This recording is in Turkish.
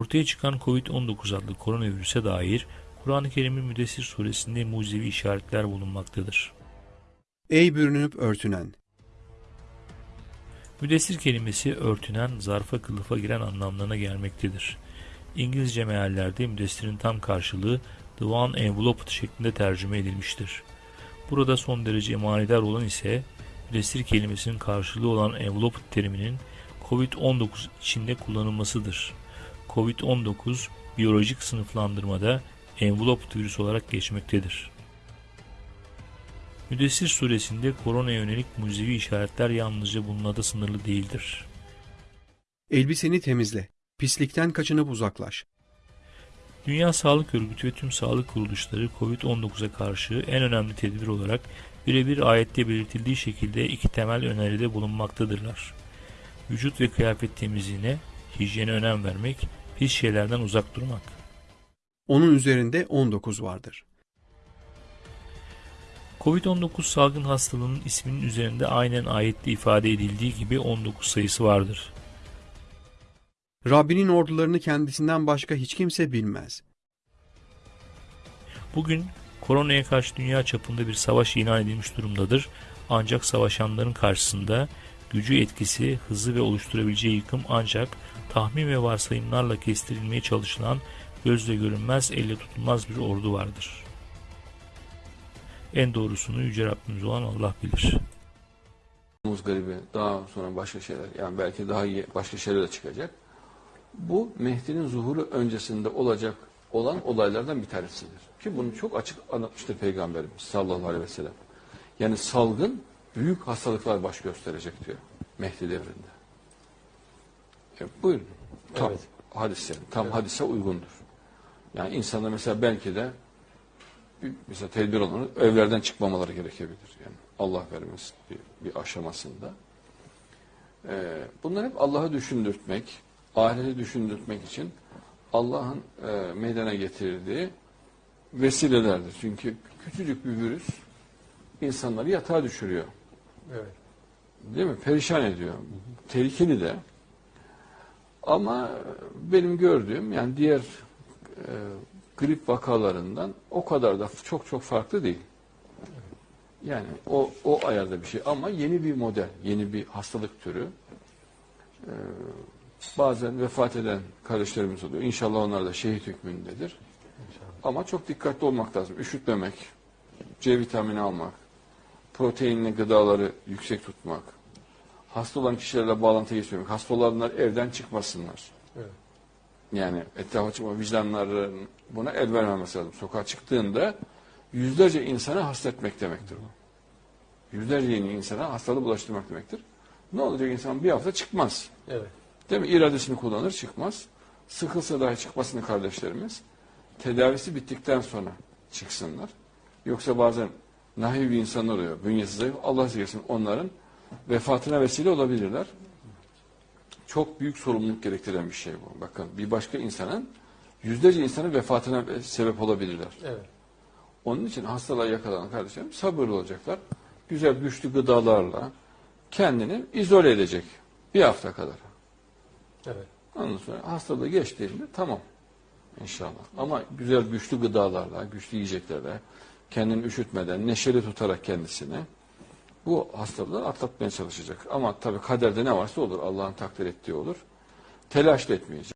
Ortaya çıkan Covid-19 adlı koronavirüse dair Kur'an-ı Kerim'in Müddessir suresinde mucizevi işaretler bulunmaktadır. Ey bürünüp örtünen! Müddessir kelimesi örtünen, zarfa kılıfa giren anlamlarına gelmektedir. İngilizce meallerde müdessirin tam karşılığı the one enveloped şeklinde tercüme edilmiştir. Burada son derece manidar olan ise müdessir kelimesinin karşılığı olan enveloped teriminin Covid-19 içinde kullanılmasıdır. Covid-19 biyolojik sınıflandırmada enveloped virüs olarak geçmektedir. Müddessir suresinde koronaya yönelik mucizevi işaretler yalnızca bununla da sınırlı değildir. Elbiseni temizle. Pislikten kaçınıp uzaklaş. Dünya Sağlık Örgütü ve tüm sağlık kuruluşları COVID-19'a karşı en önemli tedbir olarak birebir ayette belirtildiği şekilde iki temel öneride bulunmaktadırlar. Vücut ve kıyafet temizliğine, hijyene önem vermek, pis şeylerden uzak durmak. Onun üzerinde 19 vardır. Covid-19 salgın hastalığının isminin üzerinde aynen ayette ifade edildiği gibi 19 sayısı vardır. Rabbinin ordularını kendisinden başka hiç kimse bilmez. Bugün koronaya karşı dünya çapında bir savaş ilan edilmiş durumdadır. Ancak savaşanların karşısında gücü etkisi, hızı ve oluşturabileceği yıkım ancak tahmin ve varsayımlarla kestirilmeye çalışılan gözle görünmez, elle tutulmaz bir ordu vardır. En doğrusunu Yüce Rabbimiz olan Allah bilir. Muz garibi daha sonra başka şeyler yani belki daha iyi başka şeyler de çıkacak. Bu Mehdi'nin zuhuru öncesinde olacak olan olaylardan bir tanesidir. Ki bunu çok açık anlatmıştır Peygamberimiz sallallahu aleyhi ve sellem. Yani salgın büyük hastalıklar baş gösterecek diyor Mehdi devrinde. E, buyurun. Tam Evet. hadise, tam hadise uygundur. Yani insanlar mesela belki de mesela tedbir olanı evlerden çıkmamaları gerekebilir. Yani Allah vermesin bir, bir aşamasında. Ee, bunlar hep Allah'ı düşündürtmek, ahireti düşündürtmek için Allah'ın e, meydana getirdiği vesilelerdir. Çünkü küçücük bir virüs insanları yatağa düşürüyor. Evet. Değil mi? Perişan ediyor. Tehlikeli de. Ama benim gördüğüm yani diğer e, grip vakalarından o kadar da çok çok farklı değil. Yani o, o ayarda bir şey ama yeni bir model, yeni bir hastalık türü. Ee, bazen vefat eden kardeşlerimiz oluyor. İnşallah onlar da şehit hükmündedir. Ama çok dikkatli olmak lazım. Üşütmemek, C vitamini almak, proteinli gıdaları yüksek tutmak, hasta olan kişilerle bağlantı geçmemek, hasta olanlar evden çıkmasınlar. Evet. Yani etrafa çıkma vicdanların buna el vermemesi lazım. Sokağa çıktığında yüzlerce insana hasta etmek demektir bu. Yüzlerce yeni insana hastalığı bulaştırmak demektir. Ne olacak insan bir hafta çıkmaz. Evet. Değil mi? İradesini kullanır çıkmaz. Sıkılsa dahi çıkmasını kardeşlerimiz tedavisi bittikten sonra çıksınlar. Yoksa bazen nahiv bir insanlar oluyor. Bünyesi zayıf. Allah size onların vefatına vesile olabilirler. Çok büyük sorumluluk gerektiren bir şey bu. Bakın bir başka insanın yüzlerce insanın vefatına sebep olabilirler. Evet. Onun için hastalığa yakalanan kardeşlerim sabırlı olacaklar. Güzel güçlü gıdalarla kendini izole edecek bir hafta kadar. Evet. Ondan sonra hastalığı geçtiğinde tamam inşallah. Ama güzel güçlü gıdalarla, güçlü yiyeceklerle, kendini üşütmeden, neşeli tutarak kendisini bu hastalığı atlatmaya çalışacak. Ama tabii kaderde ne varsa olur. Allah'ın takdir ettiği olur. Telaş etmeyecek.